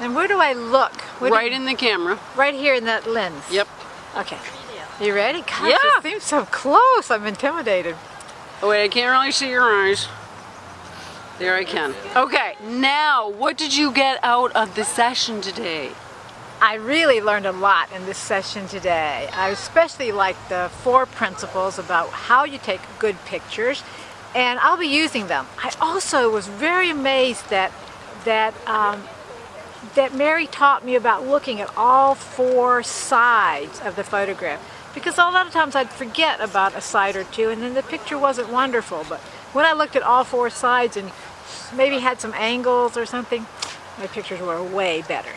And where do I look? Where Right in the camera. right here in that lens. Yep. Okay. You ready? Gosh, Yeah. it seems so close. I'm intimidated. Oh wait, I can't really see your eyes. There I can. Okay, now what did you get out of the session today? I really learned a lot in this session today. I especially like the four principles about how you take good pictures, and I'll be using them. I also was very amazed that that um, that Mary taught me about looking at all four sides of the photograph because a lot of times I'd forget about a side or two and then the picture wasn't wonderful but when I looked at all four sides and maybe had some angles or something my pictures were way better.